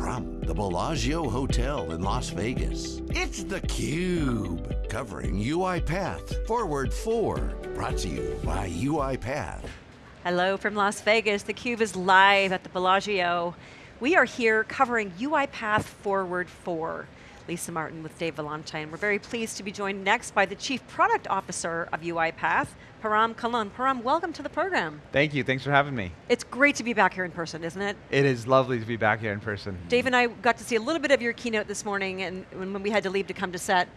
From the Bellagio Hotel in Las Vegas, it's theCUBE. Covering UiPath Forward 4. Brought to you by UiPath. Hello from Las Vegas. theCUBE is live at the Bellagio. We are here covering UiPath Forward 4. Lisa Martin with Dave Vellante. And we're very pleased to be joined next by the Chief Product Officer of UiPath, Param Kalra. Param, welcome to the program. Thank you, thanks for having me. It's great to be back here in person, isn't it? It is lovely to be back here in person. Dave and I got to see a little bit of your keynote this morning and when we had to leave to come to set,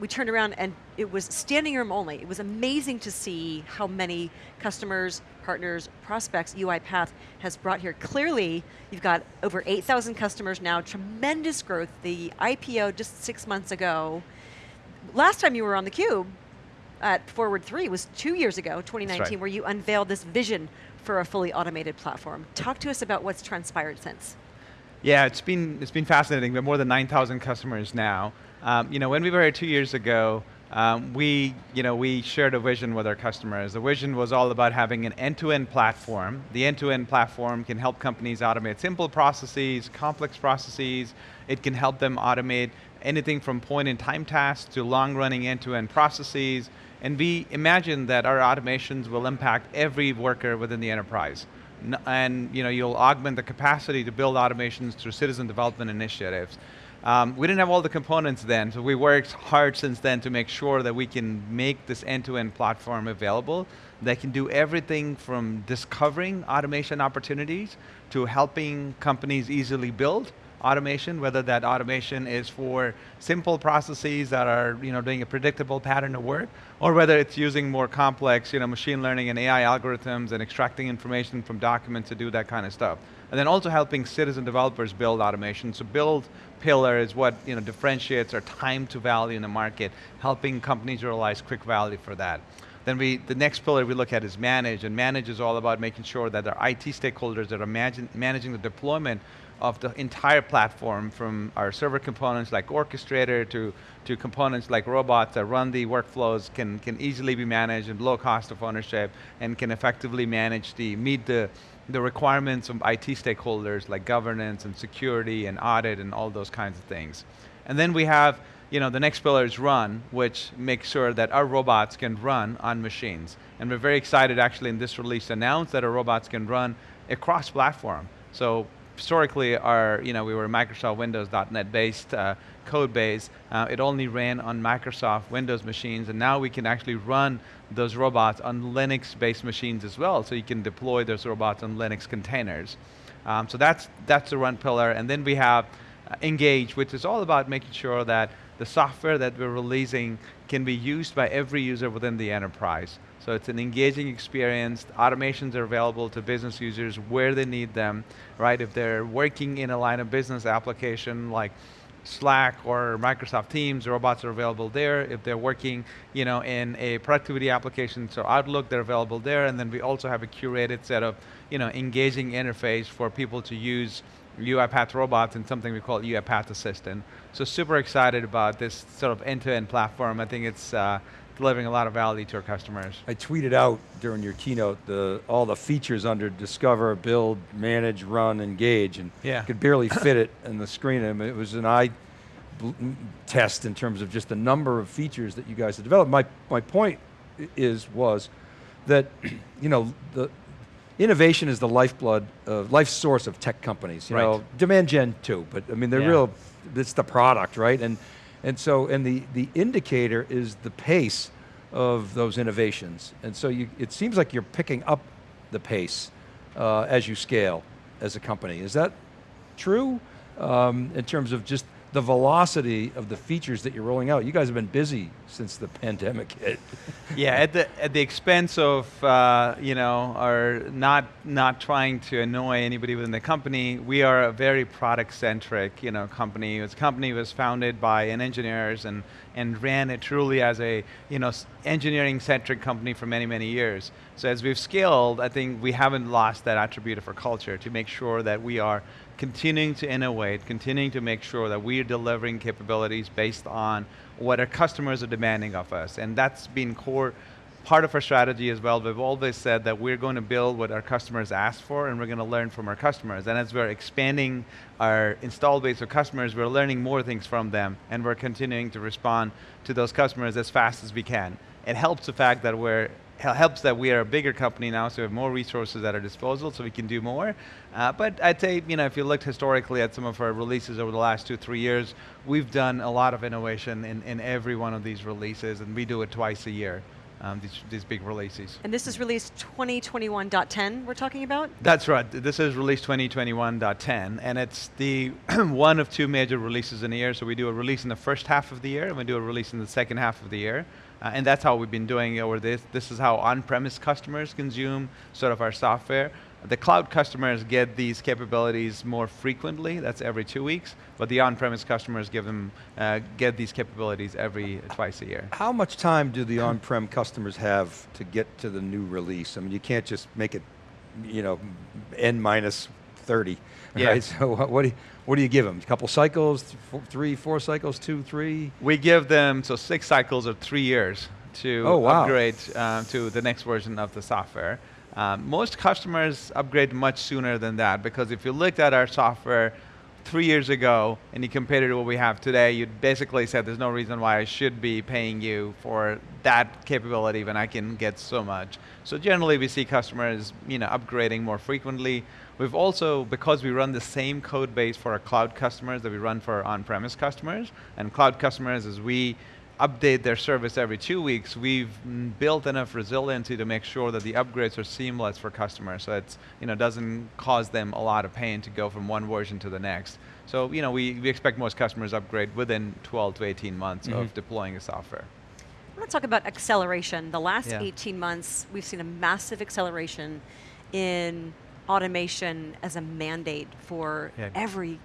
we turned around and it was standing room only. It was amazing to see how many customers, partners, prospects UiPath has brought here. Clearly, you've got over 8,000 customers now, tremendous growth. The IPO just six months ago. Last time you were on theCUBE at Forward 3 was two years ago, 2019, right. where you unveiled this vision for a fully automated platform. Talk to us about what's transpired since. Yeah, it's been, it's been fascinating. We have more than 9,000 customers now. Um, you know, when we were here two years ago, um, we, you know, we shared a vision with our customers. The vision was all about having an end-to-end -end platform. The end-to-end -end platform can help companies automate simple processes, complex processes. It can help them automate anything from point-in-time tasks to long-running end-to-end processes. And we imagine that our automations will impact every worker within the enterprise. And you know, you'll augment the capacity to build automations through citizen development initiatives. Um, we didn't have all the components then, so we worked hard since then to make sure that we can make this end-to-end -end platform available that can do everything from discovering automation opportunities to helping companies easily build automation, whether that automation is for simple processes that are you know, doing a predictable pattern of work, or whether it's using more complex you know, machine learning and AI algorithms and extracting information from documents to do that kind of stuff. And then also helping citizen developers build automation. So build pillar is what you know, differentiates our time to value in the market, helping companies realize quick value for that. Then we, the next pillar we look at is manage, and manage is all about making sure that our IT stakeholders that are managing, managing the deployment of the entire platform from our server components like Orchestrator to, to components like robots that run the workflows can, can easily be managed and low cost of ownership and can effectively manage the, meet the, the requirements of IT stakeholders like governance and security and audit and all those kinds of things. And then we have, you know, the next pillar is run, which makes sure that our robots can run on machines. And we're very excited actually in this release to announce that our robots can run across platform. So historically our, you know, we were Microsoft Windows .NET based uh, code base. Uh, it only ran on Microsoft Windows machines and now we can actually run those robots on Linux based machines as well. So you can deploy those robots on Linux containers. Um, so that's, that's the run pillar. And then we have uh, Engage, which is all about making sure that the software that we're releasing can be used by every user within the enterprise. So it's an engaging experience. Automations are available to business users where they need them, right? If they're working in a line of business application like Slack or Microsoft Teams, robots are available there. If they're working you know, in a productivity application, so Outlook, they're available there. And then we also have a curated set of you know, engaging interface for people to use UiPath robots and something we call UiPath Assistant. So super excited about this sort of end-to-end -end platform. I think it's, uh, delivering a lot of value to our customers. I tweeted out during your keynote the, all the features under discover, build, manage, run, engage, and yeah. could barely fit it in the screen. I mean, it was an eye test in terms of just the number of features that you guys have developed. My, my point is, was that, you know, the innovation is the lifeblood, uh, life source of tech companies. You right. know, demand gen too, but I mean, they're yeah. real, it's the product, right? And and so, and the, the indicator is the pace of those innovations. And so you, it seems like you're picking up the pace uh, as you scale as a company. Is that true um, in terms of just the velocity of the features that you're rolling out. You guys have been busy since the pandemic hit. yeah, at the at the expense of uh, you know, or not not trying to annoy anybody within the company. We are a very product centric you know company. This company was founded by an engineers and and ran it truly as a you know engineering centric company for many many years. So as we've scaled, I think we haven't lost that attribute of our culture to make sure that we are continuing to innovate, continuing to make sure that we are delivering capabilities based on what our customers are demanding of us. And that's been core part of our strategy as well, we've always said that we're going to build what our customers ask for and we're going to learn from our customers. And as we're expanding our install base of customers, we're learning more things from them and we're continuing to respond to those customers as fast as we can. It helps the fact that we're helps that we are a bigger company now, so we have more resources at our disposal, so we can do more. Uh, but I'd say, you know, if you looked historically at some of our releases over the last two, three years, we've done a lot of innovation in, in every one of these releases, and we do it twice a year um, these, these big releases. And this is release 2021.10 we're talking about? That's right. This is release 2021.10, and it's the one of two major releases in a year. So we do a release in the first half of the year, and we do a release in the second half of the year. Uh, and that's how we've been doing it over this. This is how on-premise customers consume sort of our software. The cloud customers get these capabilities more frequently, that's every two weeks, but the on-premise customers give them, uh, get these capabilities every twice a year. How much time do the on-prem customers have to get to the new release? I mean, you can't just make it, you know, n minus 30, yeah. right? So what do, you, what do you give them? A couple cycles, three, four cycles, two, three? We give them, so six cycles of three years to oh, wow. upgrade uh, to the next version of the software. Um, most customers upgrade much sooner than that because if you looked at our software three years ago and you compared it to what we have today, you'd basically said there's no reason why I should be paying you for that capability when I can get so much. So generally we see customers you know, upgrading more frequently. We've also, because we run the same code base for our cloud customers that we run for our on-premise customers, and cloud customers as we update their service every two weeks, we've built enough resiliency to make sure that the upgrades are seamless for customers, so it you know, doesn't cause them a lot of pain to go from one version to the next. So you know, we, we expect most customers upgrade within 12 to 18 months mm -hmm. of deploying the software. I want to talk about acceleration. The last yeah. 18 months, we've seen a massive acceleration in automation as a mandate for yeah. every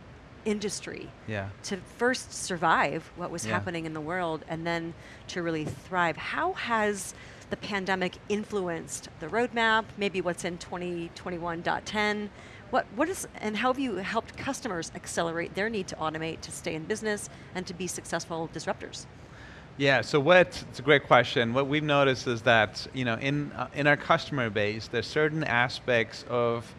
industry yeah. to first survive what was yeah. happening in the world and then to really thrive. How has the pandemic influenced the roadmap, maybe what's in 2021.10? What, what is, and how have you helped customers accelerate their need to automate to stay in business and to be successful disruptors? Yeah, so what, it's a great question. What we've noticed is that, you know, in, uh, in our customer base, there's certain aspects of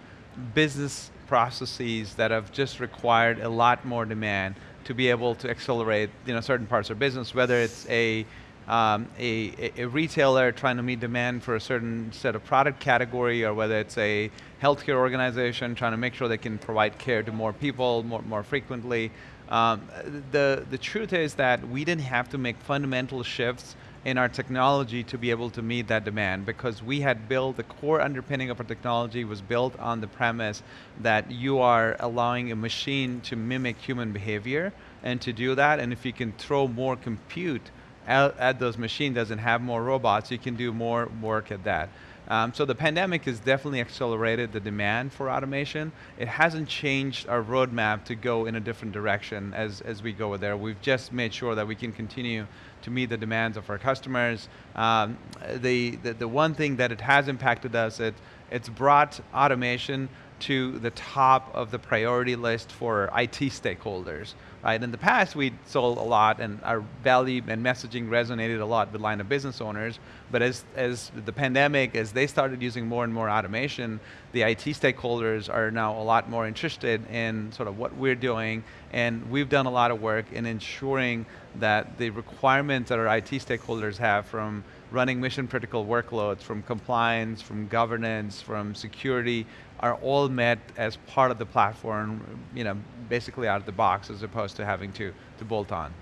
business processes that have just required a lot more demand to be able to accelerate you know, certain parts of business, whether it's a, um, a, a, retailer trying to meet demand for a certain set of product category or whether it's a healthcare organization trying to make sure they can provide care to more people more, more frequently. Um, the, the truth is that we didn't have to make fundamental shifts in our technology to be able to meet that demand because we had built, the core underpinning of our technology was built on the premise that you are allowing a machine to mimic human behavior and to do that, and if you can throw more compute at, at those machines doesn't have more robots, you can do more work at that. Um, so the pandemic has definitely accelerated the demand for automation. It hasn't changed our roadmap to go in a different direction as, as we go there. We've just made sure that we can continue to meet the demands of our customers. Um, the, the, the, one thing that it has impacted us, it, it's brought automation to the top of the priority list for IT stakeholders. Right? In the past, we sold a lot and our value and messaging resonated a lot with line of business owners, but as, as the pandemic, as they started using more and more automation, the IT stakeholders are now a lot more interested in sort of what we're doing, and we've done a lot of work in ensuring that the requirements that our IT stakeholders have from running mission critical workloads, from compliance, from governance, from security, are all met as part of the platform, you know, basically out of the box as opposed to having to, to bolt on.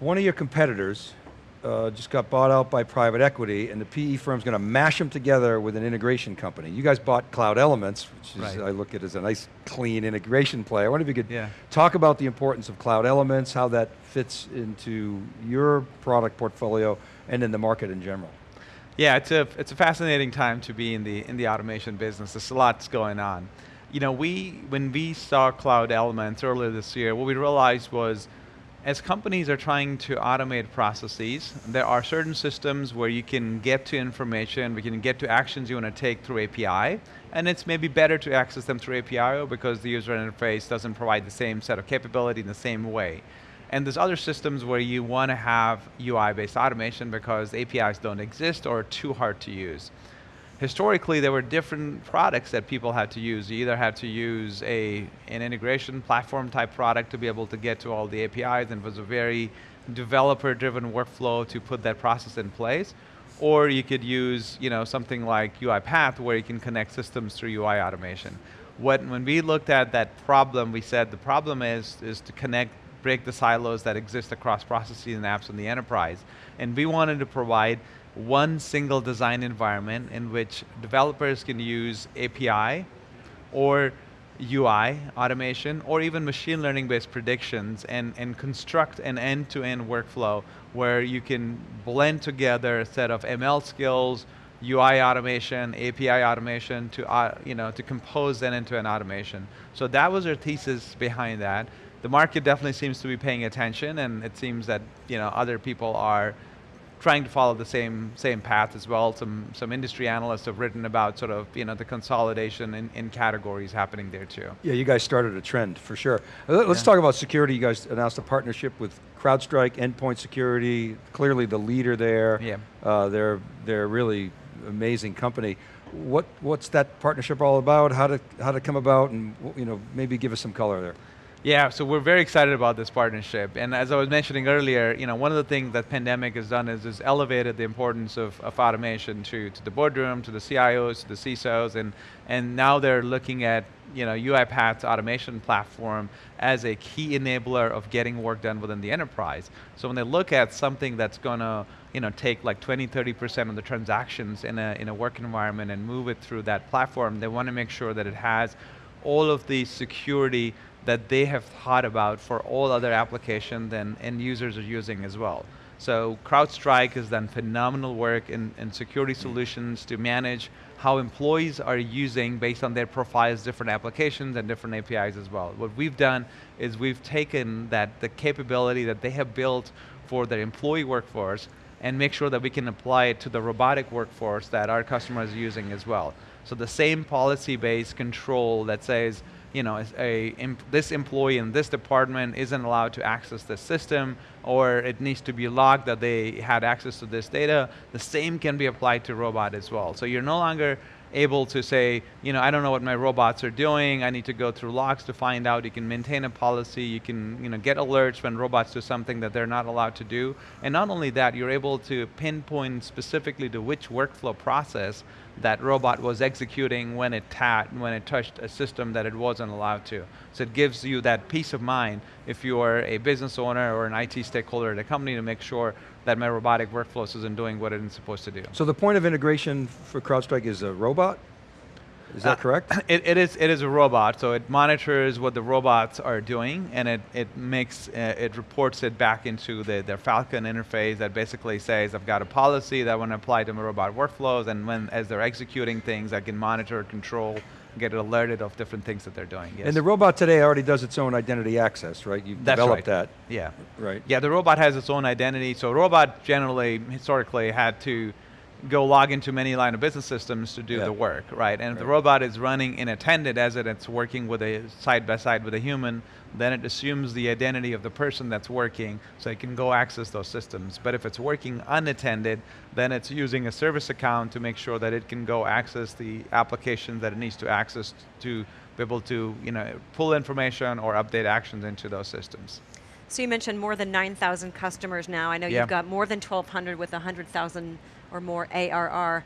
One of your competitors uh, just got bought out by private equity and the PE firm's going to mash them together with an integration company. You guys bought Cloud Elements, which is, right. I look at as a nice clean integration play. I wonder if you could yeah. talk about the importance of Cloud Elements, how that fits into your product portfolio and in the market in general. Yeah, it's a, it's a fascinating time to be in the, in the automation business. There's a lot going on. You know, we, when we saw Cloud Elements earlier this year, what we realized was as companies are trying to automate processes, there are certain systems where you can get to information, we can get to actions you want to take through API, and it's maybe better to access them through API because the user interface doesn't provide the same set of capability in the same way. And there's other systems where you want to have UI-based automation because APIs don't exist or are too hard to use. Historically, there were different products that people had to use. You either had to use a, an integration platform type product to be able to get to all the APIs and it was a very developer-driven workflow to put that process in place, or you could use you know, something like UiPath where you can connect systems through UI automation. What, when we looked at that problem, we said the problem is, is to connect, break the silos that exist across processes and apps in the enterprise. And we wanted to provide one single design environment in which developers can use API or UI automation or even machine learning based predictions and, and construct an end-to-end -end workflow where you can blend together a set of ML skills, UI automation, API automation to, uh, you know, to compose that into an automation. So that was our thesis behind that. The market definitely seems to be paying attention and it seems that you know, other people are trying to follow the same same path as well. Some some industry analysts have written about sort of you know the consolidation in, in categories happening there too. Yeah, you guys started a trend for sure. Let's yeah. talk about security. You guys announced a partnership with CrowdStrike, Endpoint Security, clearly the leader there. Yeah. Uh, they're they're really amazing company. What what's that partnership all about? How to how did it come about? And you know maybe give us some color there. Yeah, so we're very excited about this partnership. And as I was mentioning earlier, you know, one of the things that pandemic has done is, is elevated the importance of, of automation to, to the boardroom, to the CIOs, to the CISOs, and, and now they're looking at you know, UiPath's automation platform as a key enabler of getting work done within the enterprise. So when they look at something that's going to you know, take like 20, 30% of the transactions in a, in a work environment and move it through that platform, they want to make sure that it has all of the security that they have thought about for all other applications and end users are using as well. So CrowdStrike has done phenomenal work in, in security mm. solutions to manage how employees are using based on their profiles different applications and different APIs as well. What we've done is we've taken that the capability that they have built for their employee workforce and make sure that we can apply it to the robotic workforce that our customers are using as well. So the same policy-based control that says, you know, a, this employee in this department isn't allowed to access this system or it needs to be logged that they had access to this data, the same can be applied to robot as well. So you're no longer able to say, you know, I don't know what my robots are doing, I need to go through logs to find out, you can maintain a policy, you can you know, get alerts when robots do something that they're not allowed to do. And not only that, you're able to pinpoint specifically to which workflow process that robot was executing when it tapped, when it touched a system that it wasn't allowed to. So it gives you that peace of mind if you are a business owner or an IT stakeholder at a company to make sure that my robotic workflows isn't doing what it's supposed to do. So the point of integration for CrowdStrike is a robot? Is that uh, correct? It, it is. It is a robot. So it monitors what the robots are doing, and it it makes uh, it reports it back into the their Falcon interface that basically says I've got a policy that I want to apply to my robot workflows, and when as they're executing things, I can monitor, control, get alerted of different things that they're doing. Yes. And the robot today already does its own identity access, right? You've That's developed right. that. Yeah. Right. Yeah, the robot has its own identity. So robot generally, historically, had to go log into many line of business systems to do yeah. the work, right? And right. if the robot is running unattended as it, it's working with a side by side with a human, then it assumes the identity of the person that's working so it can go access those systems. But if it's working unattended, then it's using a service account to make sure that it can go access the application that it needs to access to be able to you know, pull information or update actions into those systems. So you mentioned more than 9,000 customers now. I know yeah. you've got more than 1,200 with 100,000 or more ARR.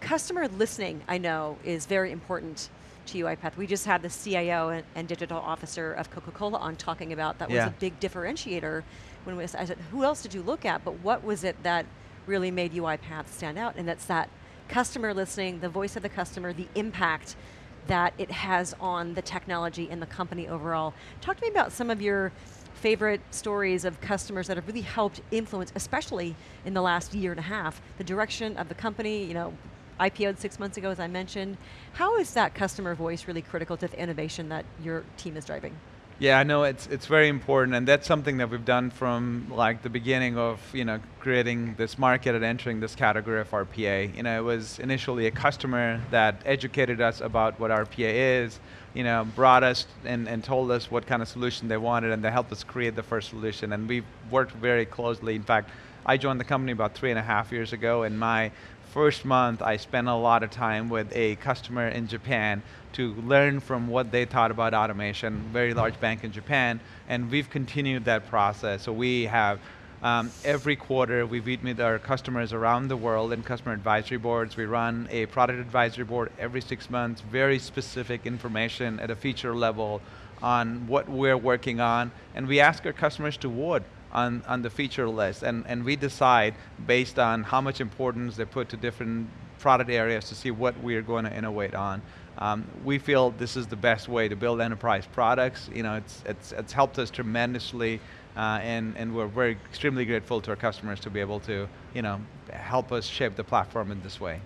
Customer listening, I know, is very important to UiPath. We just had the CIO and, and digital officer of Coca-Cola on talking about that yeah. was a big differentiator when we, I said, who else did you look at? But what was it that really made UiPath stand out? And that's that customer listening, the voice of the customer, the impact that it has on the technology and the company overall. Talk to me about some of your favorite stories of customers that have really helped influence, especially in the last year and a half, the direction of the company, you know, IPO'd six months ago, as I mentioned. How is that customer voice really critical to the innovation that your team is driving? Yeah, I know it's it's very important, and that's something that we've done from like the beginning of you know creating this market and entering this category of RPA. You know, it was initially a customer that educated us about what RPA is, you know, brought us and, and told us what kind of solution they wanted, and they helped us create the first solution. And we've worked very closely. In fact, I joined the company about three and a half years ago, and my first month, I spent a lot of time with a customer in Japan to learn from what they thought about automation, very large bank in Japan, and we've continued that process. So we have um, every quarter, we meet with our customers around the world in customer advisory boards. We run a product advisory board every six months, very specific information at a feature level on what we're working on, and we ask our customers to vote on, on the feature list, and, and we decide based on how much importance they put to different product areas to see what we're going to innovate on. Um, we feel this is the best way to build enterprise products. You know, it's, it's, it's helped us tremendously, uh, and, and we're very extremely grateful to our customers to be able to, you know, help us shape the platform in this way.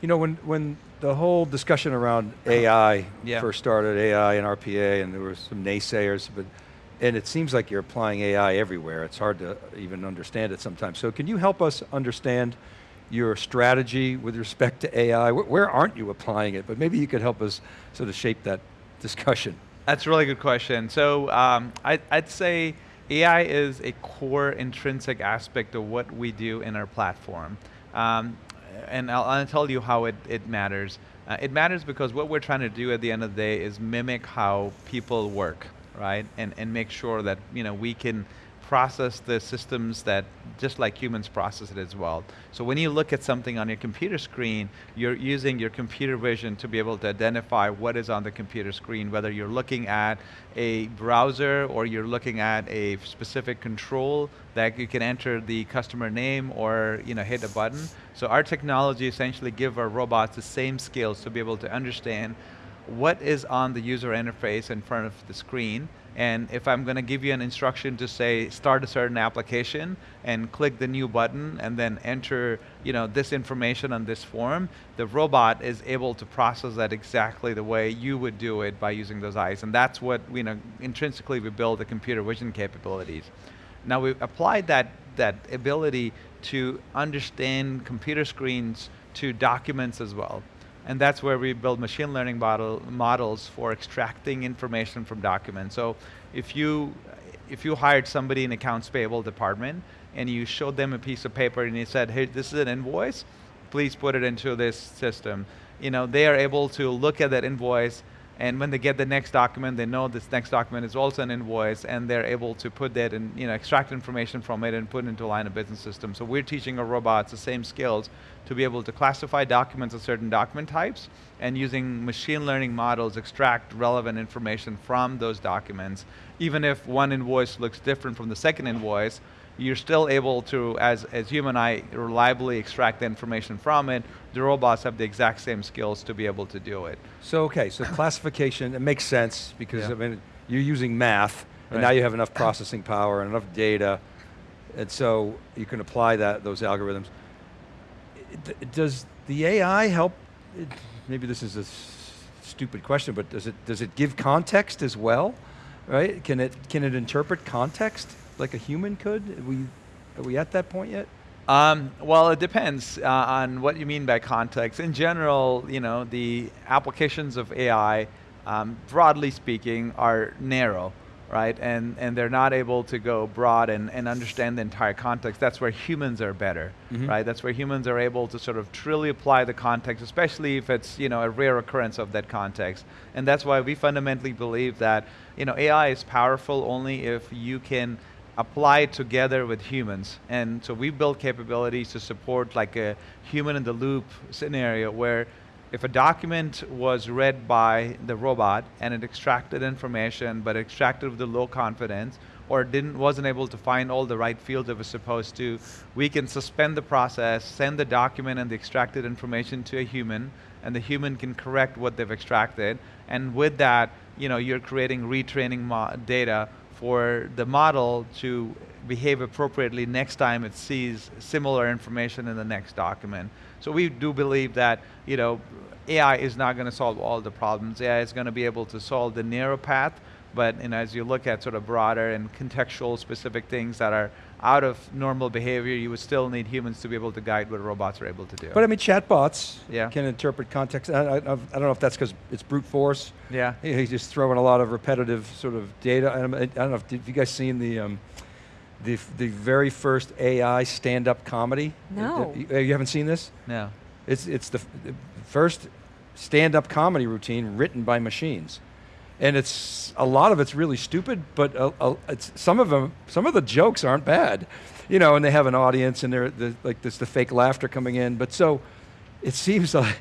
You know, when, when the whole discussion around AI yeah. first started, AI and RPA, and there were some naysayers, but and it seems like you're applying AI everywhere. It's hard to even understand it sometimes. So can you help us understand your strategy with respect to AI? Where, where aren't you applying it? But maybe you could help us sort of shape that discussion. That's a really good question. So um, I, I'd say AI is a core intrinsic aspect of what we do in our platform. Um, and I'll, I'll, tell you how it, it matters. Uh, it matters because what we're trying to do at the end of the day is mimic how people work right? And, and make sure that you know, we can process the systems that just like humans process it as well. So when you look at something on your computer screen, you're using your computer vision to be able to identify what is on the computer screen, whether you're looking at a browser or you're looking at a specific control that you can enter the customer name or you know, hit a button. So our technology essentially give our robots the same skills to be able to understand what is on the user interface in front of the screen, and if I'm going to give you an instruction to say start a certain application and click the new button and then enter you know, this information on this form, the robot is able to process that exactly the way you would do it by using those eyes. And that's what you know, intrinsically we build the computer vision capabilities. Now we've applied that, that ability to understand computer screens to documents as well. And that's where we build machine learning model, models for extracting information from documents. So if you, if you hired somebody in accounts payable department and you showed them a piece of paper and you said, hey, this is an invoice, please put it into this system. You know, they are able to look at that invoice and when they get the next document, they know this next document is also an invoice, and they're able to put that and you know extract information from it and put it into a line of business system. So we're teaching our robots the same skills to be able to classify documents of certain document types, and using machine learning models extract relevant information from those documents. Even if one invoice looks different from the second invoice, you're still able to, as, as human eye, reliably extract the information from it. The robots have the exact same skills to be able to do it. So okay, so classification, it makes sense because yeah. I mean, you're using math, and right. now you have enough processing power and enough data, and so you can apply that those algorithms. Does the AI help, maybe this is a stupid question, but does it, does it give context as well? Right, can it, can it interpret context? like a human could? Are we, are we at that point yet? Um, well, it depends uh, on what you mean by context. In general, you know, the applications of AI, um, broadly speaking, are narrow, right? And and they're not able to go broad and, and understand the entire context. That's where humans are better, mm-hmm. right? That's where humans are able to sort of truly apply the context, especially if it's you know a rare occurrence of that context. And that's why we fundamentally believe that you know AI is powerful only if you can apply it together with humans. And so we build capabilities to support like a human in the loop scenario where if a document was read by the robot and it extracted information, but extracted with the low confidence, or didn't wasn't able to find all the right fields it was supposed to, we can suspend the process, send the document and the extracted information to a human, and the human can correct what they've extracted. And with that, you know, you're creating retraining data for the model to behave appropriately next time it sees similar information in the next document. So we do believe that you know, AI is not going to solve all the problems. AI is going to be able to solve the narrow path, But you know, as you look at sort of broader and contextual specific things that are out of normal behavior, you would still need humans to be able to guide what robots are able to do. But I mean, chatbots Yeah. can interpret context. I, I, I don't know if that's because it's brute force. yeah. He's just throwing a lot of repetitive sort of data. I don't, know if did you guys seen the um, the the very first AI stand-up comedy. No. You, you haven't seen this? No. It's it's the, the first stand-up comedy routine written by machines, and it's a lot of it's really stupid, but uh uh it's some of them some of the jokes aren't bad, you know, and they have an audience and they're the, like there's the fake laughter coming in, but so it seems like.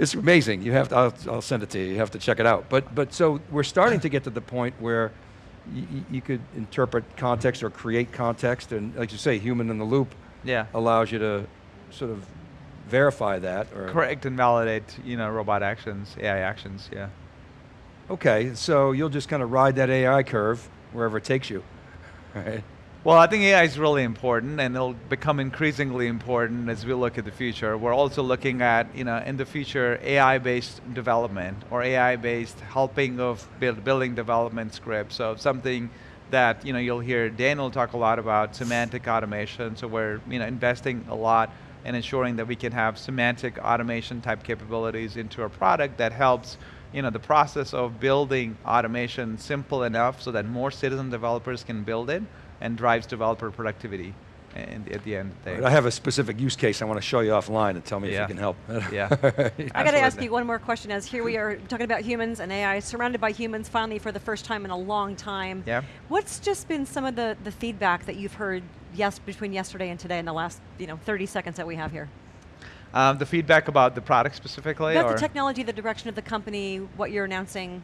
It's amazing. You have to. I'll, I'll send it to you. You have to check it out. But but so we're starting to get to the point where y- y- you could interpret context or create context, and like you say, human in the loop Yeah. allows you to sort of verify that. Or Correct and validate, you know, robot actions, AI actions. Yeah. Okay, so you'll just kind of ride that AI curve wherever it takes you, right? Well, I think AI is really important, and it'll become increasingly important as we look at the future. We're also looking at, you know, in the future, AI-based development or AI-based helping of build, building development scripts. So something that, you know, you'll hear Daniel talk a lot about semantic automation. So we're, you know, investing a lot in ensuring that we can have semantic automation type capabilities into a product that helps you know, the process of building automation simple enough so that more citizen developers can build it and drives developer productivity and at the end of the Right. I have a specific use case I want to show you offline and tell me if you can help. Yeah. I got to ask you one more question as here we are talking about humans and AI, surrounded by humans finally for the first time in a long time. Yeah. What's just been some of the, the feedback that you've heard yes between yesterday and today in the last you know 30 seconds that we have here? Um, the feedback about the product specifically? About or? the technology, the direction of the company, what you're announcing.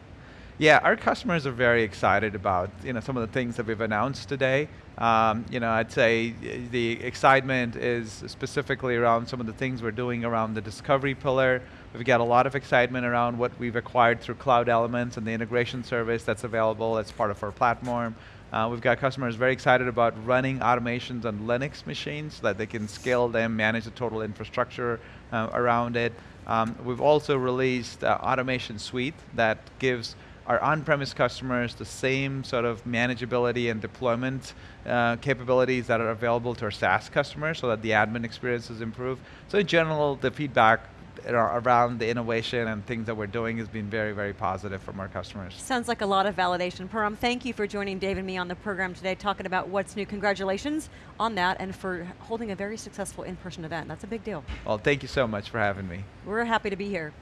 Yeah, our customers are very excited about you know some of the things that we've announced today. Um, you know, I'd say uh, the excitement is specifically around some of the things we're doing around the discovery pillar. We've got a lot of excitement around what we've acquired through Cloud Elements and the integration service that's available as part of our platform. Uh, we've got customers very excited about running automations on Linux machines so that they can scale them, manage the total infrastructure uh, around it. Um, we've also released uh, Automation Suite that gives our on-premise customers the same sort of manageability and deployment uh, capabilities that are available to our SaaS customers so that the admin experience is improved. So in general, the feedback around the innovation and things that we're doing has been very, very positive from our customers. Sounds like a lot of validation. Param, thank you for joining Dave and me on the program today, talking about what's new. Congratulations on that and for holding a very successful in-person event. That's a big deal. Well, thank you so much for having me. We're happy to be here.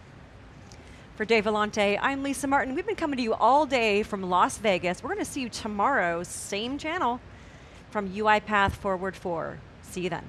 For Dave Vellante, I'm Lisa Martin. We've been coming to you all day from Las Vegas. We're going to see you tomorrow, same channel, from UiPath Forward 4. See you then.